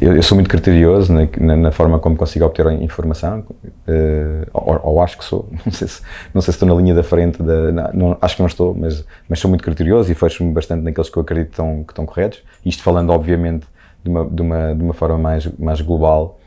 eu, eu, sou muito criterioso na, na, na, forma como consigo obter informação, uh, ou, ou, acho que sou, não sei, se, não sei se estou na linha da frente, da, não, acho que não estou, mas, mas sou muito criterioso e fecho-me bastante naqueles que eu acredito que estão, que estão corretos, isto falando obviamente de uma, de uma, de uma forma mais, mais global.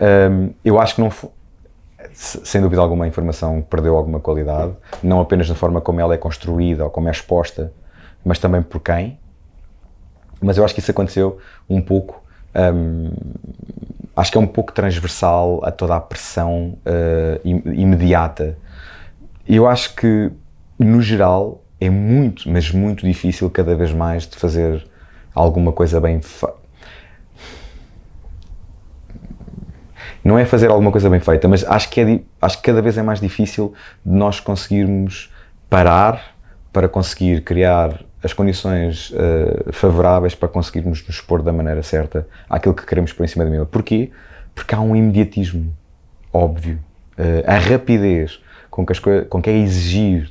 Um, eu acho que não, sem dúvida alguma a informação perdeu alguma qualidade, não apenas na forma como ela é construída ou como é exposta, mas também por quem. Mas eu acho que isso aconteceu um pouco um, acho que é um pouco transversal a toda a pressão uh, imediata. Eu acho que, no geral, é muito, mas muito difícil cada vez mais de fazer alguma coisa bem. Não é fazer alguma coisa bem feita, mas acho que, é, acho que cada vez é mais difícil de nós conseguirmos parar para conseguir criar as condições uh, favoráveis para conseguirmos nos expor da maneira certa àquilo que queremos por em cima da mesa. Porquê? Porque há um imediatismo óbvio. Uh, a rapidez com que, as com que é exigido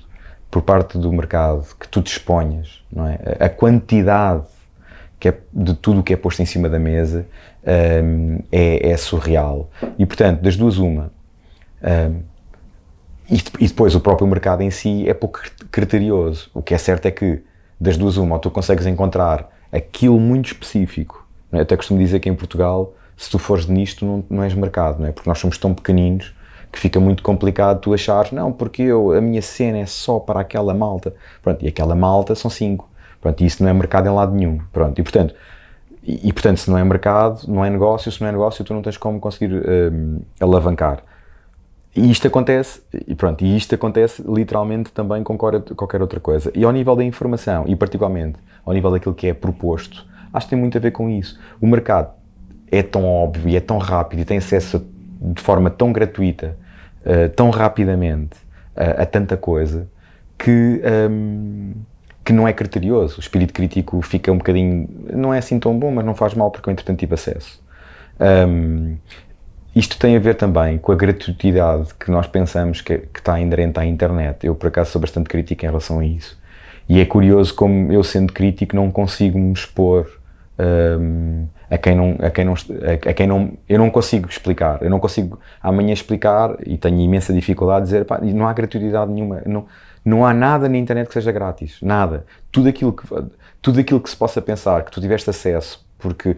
por parte do mercado que tu disponhas, não é? a quantidade que é de tudo o que é posto em cima da mesa um, é, é, surreal. E, portanto, das duas, uma. Um, e, e depois o próprio mercado em si é pouco criterioso. O que é certo é que das duas uma, ou tu consegues encontrar aquilo muito específico. É? Até costumo dizer que em Portugal, se tu fores nisto, não, não és mercado, não é? Porque nós somos tão pequeninos que fica muito complicado tu achares, não, porque eu, a minha cena é só para aquela malta. Pronto, e aquela malta são cinco. Pronto, e isso não é mercado em lado nenhum. Pronto, e portanto, e, e portanto, se não é mercado, não é negócio, se não é negócio, tu não tens como conseguir um, alavancar. E isto acontece, e pronto, e isto acontece literalmente também com qualquer outra coisa. E ao nível da informação, e particularmente ao nível daquilo que é proposto, acho que tem muito a ver com isso. O mercado é tão óbvio é tão rápido e tem acesso de forma tão gratuita, uh, tão rapidamente uh, a tanta coisa, que, um, que não é criterioso. O espírito crítico fica um bocadinho, não é assim tão bom, mas não faz mal porque eu entretanto tive acesso. Um, isto tem a ver também com a gratuidade que nós pensamos que, que está inerente à internet. Eu, por acaso, sou bastante crítico em relação a isso. E é curioso como eu, sendo crítico, não consigo me expor um, a quem não, a quem não, a, quem não, eu não consigo explicar, eu não consigo amanhã explicar e tenho imensa dificuldade de dizer, pá, não há gratuidade nenhuma, não, não há nada na internet que seja grátis, nada. Tudo aquilo que, tudo aquilo que se possa pensar, que tu tiveste acesso porque uh,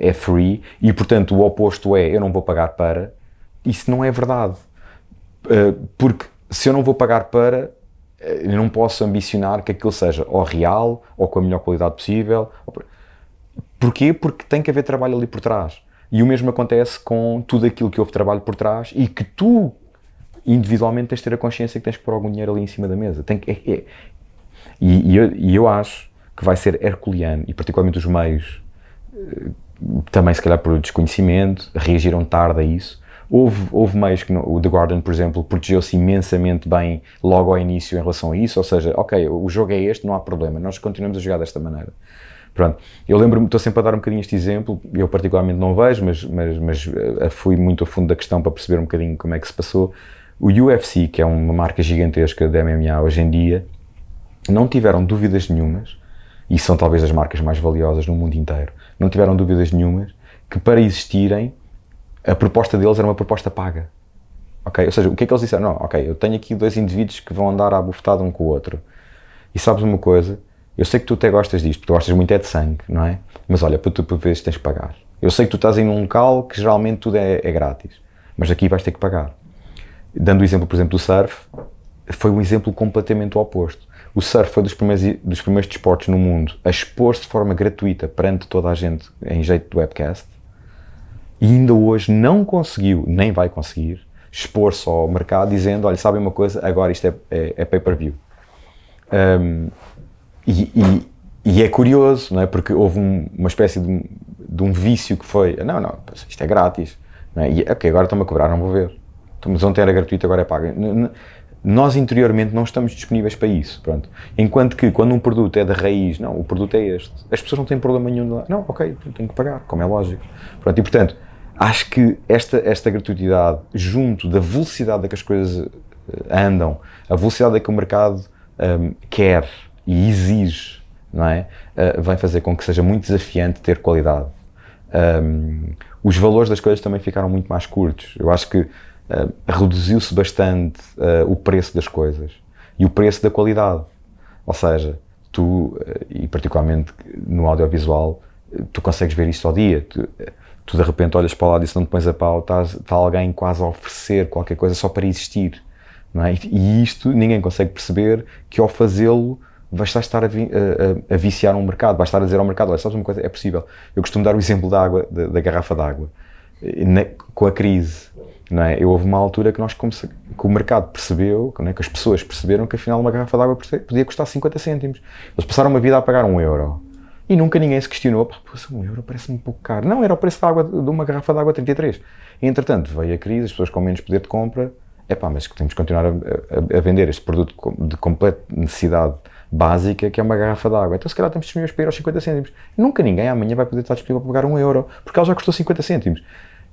é free e, portanto, o oposto é eu não vou pagar para. Isso não é verdade. Uh, porque se eu não vou pagar para, eh, eu não posso ambicionar que aquilo seja ou real ou com a melhor qualidade possível. Porquê? Porque tem que haver trabalho ali por trás. E o mesmo acontece com tudo aquilo que houve trabalho por trás e que tu, individualmente, tens de ter a consciência que tens que pôr algum dinheiro ali em cima da mesa. Tem que, é, é. E, e, eu, e eu acho que vai ser herculeano, e particularmente os meios também se calhar por desconhecimento, reagiram tarde a isso. Houve, houve meios que, o The Guardian, por exemplo, protegeu-se imensamente bem logo ao início em relação a isso, ou seja, ok, o jogo é este, não há problema, nós continuamos a jogar desta maneira. Pronto, eu lembro-me, estou sempre a dar um bocadinho este exemplo, eu particularmente não vejo, mas, mas, mas uh, fui muito a fundo da questão para perceber um bocadinho como é que se passou. O UFC, que é uma marca gigantesca de MMA hoje em dia, não tiveram dúvidas nenhumas, e são talvez as marcas mais valiosas no mundo inteiro, não tiveram dúvidas nenhumas que para existirem a proposta deles era uma proposta paga. Ok? Ou seja, o que é que eles disseram? Não, ok, eu tenho aqui dois indivíduos que vão andar à bufetada um com o outro. E sabes uma coisa? Eu sei que tu até gostas disto, porque tu gostas muito é de sangue, não é? Mas olha, para tu vezes tens que pagar. Eu sei que tu estás em um local que geralmente tudo é, é grátis, mas aqui vais ter que pagar. Dando o exemplo, por exemplo, do surf, foi um exemplo completamente oposto. O surf foi dos primeiros, dos primeiros desportos no mundo a expor-se de forma gratuita perante toda a gente em jeito de webcast e ainda hoje não conseguiu, nem vai conseguir, expor-se ao mercado dizendo, olha, sabem uma coisa, agora isto é, é, é pay-per-view. Um, e, e, e, é curioso, não é? Porque houve um, uma espécie de, de, um vício que foi, não, não, isto é grátis. Não é? E, ok, agora estão-me a cobrar, não vou ver. Mas ontem era gratuito, agora é pago nós interiormente não estamos disponíveis para isso, pronto. Enquanto que quando um produto é da raiz, não, o produto é este. As pessoas não têm problema nenhum de lá. Não, ok, tenho que pagar, como é lógico. Pronto, e portanto, acho que esta, esta gratuidade, junto da velocidade a que as coisas eh, andam, a velocidade a que o mercado um, quer e exige, não é? Uh, vai fazer com que seja muito desafiante ter qualidade. Um, os valores das coisas também ficaram muito mais curtos. Eu acho que uh, reduziu-se bastante uh, o preço das coisas e o preço da qualidade. Ou seja, tu, uh, e particularmente no audiovisual, tu consegues ver isto ao dia. Tu, tu de repente olhas para lá e se não te pões a pau, está alguém quase a oferecer qualquer coisa só para existir. Não é? E isto ninguém consegue perceber que ao fazê-lo vais estar a, a, a, viciar um mercado, vais estar a dizer ao mercado, olha, sabes uma coisa, é possível. Eu costumo dar o exemplo da água, da, da garrafa d'água, com a crise. Não é? Eu, houve uma altura que, nós, que o mercado percebeu, é? que as pessoas perceberam que afinal uma garrafa d'água podia custar 50 cêntimos. Eles passaram uma vida a pagar um euro. E nunca ninguém se questionou, pá, um euro parece-me um pouco caro. Não, era o preço da água, de uma garrafa de água 33. E, entretanto, veio a crise, as pessoas com menos poder de compra, é pá, mas temos que continuar a, a, a, vender este produto de completa necessidade básica, que é uma garrafa de água. Então, se calhar, estamos disponíveis para ir aos 50 cêntimos. Nunca ninguém amanhã vai poder estar disponível para pagar um euro, porque ela já custou 50 cêntimos.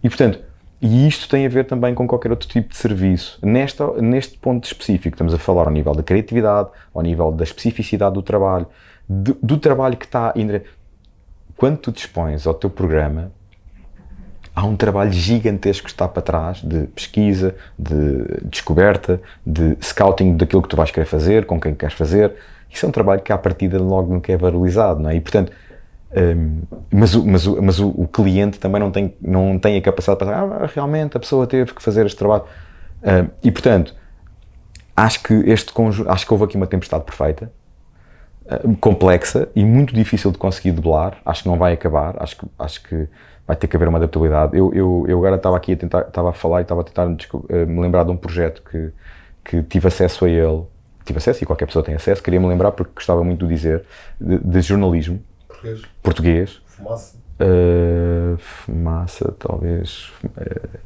E, portanto, e isto tem a ver também com qualquer outro tipo de serviço. Nesta, neste ponto específico, estamos a falar ao nível da criatividade, ao nível da especificidade do trabalho, do, do trabalho que está... Quando tu dispões ao teu programa, há um trabalho gigantesco que está para trás de pesquisa, de descoberta, de scouting daquilo que tu vais querer fazer, com quem queres fazer. Isso é um trabalho que à partida logo nunca é valorizado, não é? E portanto, mas, o, mas, o, mas o, o, cliente também não tem, não tem a capacidade para dizer, ah, realmente a pessoa teve que fazer este trabalho. E portanto, acho que este conjunto, acho que houve aqui uma tempestade perfeita, complexa e muito difícil de conseguir debelar. Acho que não vai acabar, acho que, acho que vai ter que haver uma adaptabilidade. Eu, eu, eu agora estava aqui a tentar, estava a falar e estava a tentar me lembrar de um projeto que, que tive acesso a ele, tive acesso e qualquer pessoa tem acesso, queria me lembrar porque gostava muito de dizer, de, de jornalismo português. português. Fumaça. Uh, fumaça, talvez.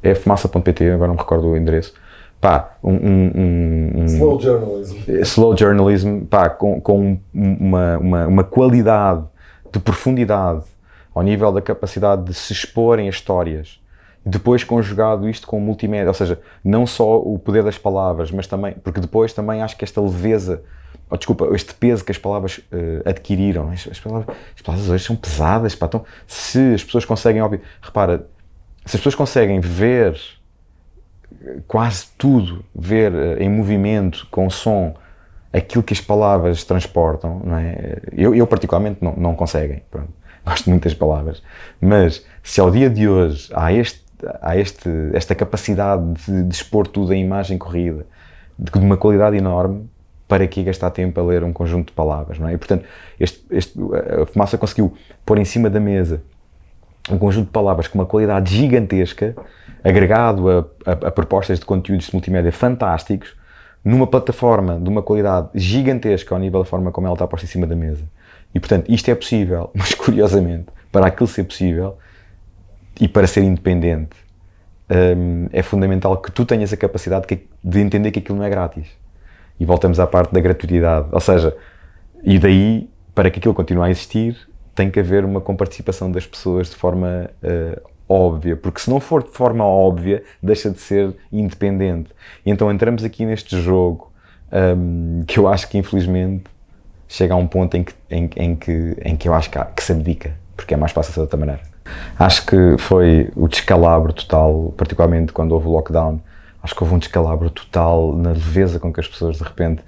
É fumaça.pt, agora não me recordo o endereço pá, um, um, um, slow journalism, slow journalism pá, com, com uma, uma, uma, qualidade de profundidade ao nível da capacidade de se exporem as histórias depois conjugado isto com multimédia, ou seja, não só o poder das palavras, mas também, porque depois também acho que esta leveza, oh, desculpa, este peso que as palavras uh, adquiriram, as, as, palavras, as, palavras, hoje são pesadas, pá, então, se as pessoas conseguem, óbvio, repara, se as pessoas conseguem ver quase tudo, ver eh, em movimento, com som, aquilo que as palavras transportam, não é? Eu, eu particularmente não, não conseguem, pronto. gosto muito das palavras, mas se ao dia de hoje há, este, há este, esta capacidade de, de expor tudo em imagem corrida, de, de uma qualidade enorme, para que gastar tempo a ler um conjunto de palavras, não é? E, portanto, este, este, a Fumaça conseguiu pôr em cima da mesa um conjunto de palavras com uma qualidade gigantesca, agregado a, a, a, propostas de conteúdos de multimédia fantásticos, numa plataforma de uma qualidade gigantesca ao nível da forma como ela está posta em cima da mesa. E portanto, isto é possível, mas curiosamente, para aquilo ser possível e para ser independente, hum, é fundamental que tu tenhas a capacidade de entender que aquilo não é grátis. E voltamos à parte da gratuidade. Ou seja, e daí, para que aquilo continue a existir, tem que haver uma comparticipação das pessoas de forma uh, óbvia, porque se não for de forma óbvia, deixa de ser independente. E então entramos aqui neste jogo um, que eu acho que infelizmente chega a um ponto em que, em, em que, em que eu acho que, há, que se abdica, porque é mais fácil de outra maneira. Acho que foi o descalabro total, particularmente quando houve o lockdown, acho que houve um descalabro total na leveza com que as pessoas de repente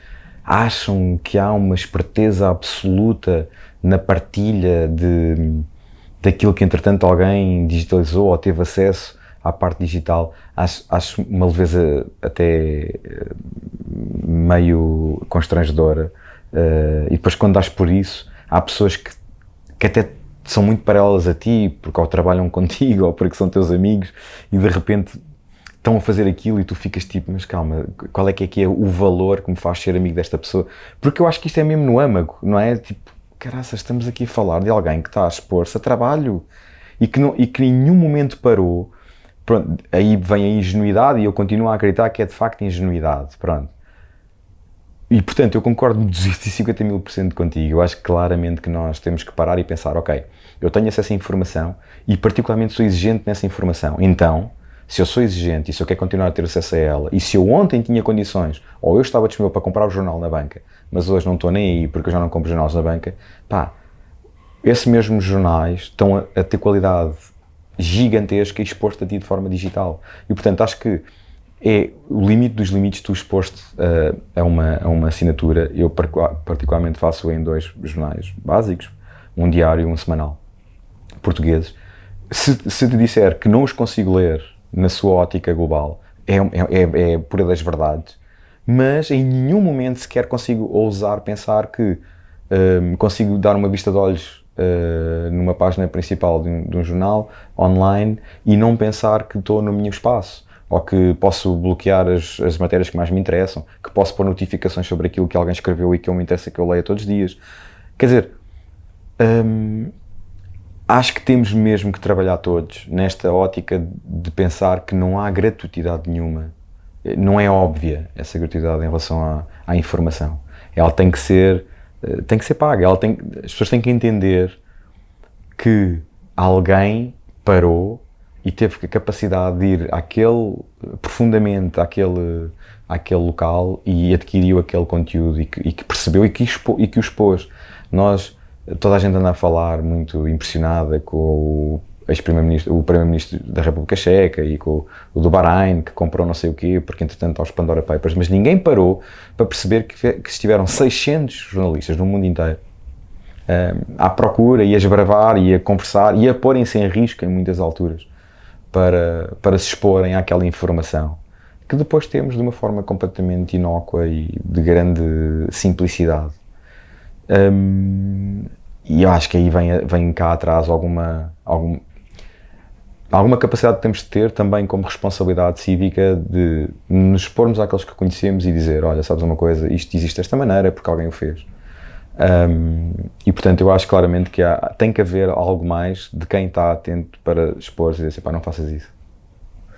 acham que há uma esperteza absoluta na partilha de daquilo que entretanto alguém digitalizou ou teve acesso à parte digital, acho, acho uma leveza até eh, meio constrangedora. Uh, e depois quando dás por isso, há pessoas que, que até são muito paralelas a ti, porque ou trabalham contigo ou porque são teus amigos e de repente estão a fazer aquilo e tu ficas tipo, mas calma, qual é que é, que é o valor que me faz ser amigo desta pessoa? Porque eu acho que isto é mesmo no âmago, não é? Tipo, caraças, estamos aqui a falar de alguém que está a expor-se a trabalho e que, não, e que em nenhum momento parou. Pronto, aí vem a ingenuidade e eu continuo a acreditar que é de facto ingenuidade. Pronto. E portanto, eu concordo 250 mil por cento contigo. Eu acho claramente que nós temos que parar e pensar: ok, eu tenho acesso à informação e, particularmente, sou exigente nessa informação. Então, se eu sou exigente e se eu quero continuar a ter acesso a ela, e se eu ontem tinha condições, ou eu estava disponível para comprar o jornal na banca, mas hoje não estou nem aí porque eu já não compro jornais na banca, pá, esses mesmos jornais estão a, a ter qualidade gigantesca e exposto a ti de forma digital. E portanto acho que é o limite dos limites tu exposto uh, a, uma, a uma assinatura. Eu particularmente faço em dois jornais básicos, um diário e um semanal, portugueses. Se, se te disser que não os consigo ler na sua ótica global, é, é, é, é pura das verdades, mas em nenhum momento sequer consigo ousar pensar que um, consigo dar uma vista de olhos uh, numa página principal de um, de um, jornal online e não pensar que estou no meu espaço ou que posso bloquear as, as matérias que mais me interessam, que posso pôr notificações sobre aquilo que alguém escreveu e que eu me interessa que eu leia todos os dias. Quer dizer, um, acho que temos mesmo que trabalhar todos nesta ótica de pensar que não há gratuidade nenhuma. Não é óbvia essa gratuidade em relação à, à informação. Ela tem que ser eh, tem que ser paga. Ela tem, as pessoas têm que entender que alguém parou e teve a capacidade de ir àquele, profundamente àquele, àquele local e adquiriu aquele conteúdo e que, e que percebeu e que, expo, e que o expôs. Nós, toda a gente anda a falar muito impressionada com o ex-primeiro-ministro, o primeiro-ministro da República Checa e com o do Bahrein, que comprou não sei o quê, porque entretanto aos Pandora Papers, mas ninguém parou para perceber que, que estiveram 600 jornalistas no mundo inteiro um, à procura e a esbravar e a conversar e a porem-se em risco em muitas alturas para, para se exporem àquela informação que depois temos de uma forma completamente inócua e de grande simplicidade. Um, e eu acho que aí vem, vem cá atrás alguma, algum, alguma capacidade que temos de ter também como responsabilidade cívica de nos expormos àqueles que conhecemos e dizer, olha, sabes uma coisa, isto existe desta maneira é porque alguém o fez. Um, e portanto eu acho claramente que há, tem que haver algo mais de quem está atento para expor e dizer, pá, não faças isso.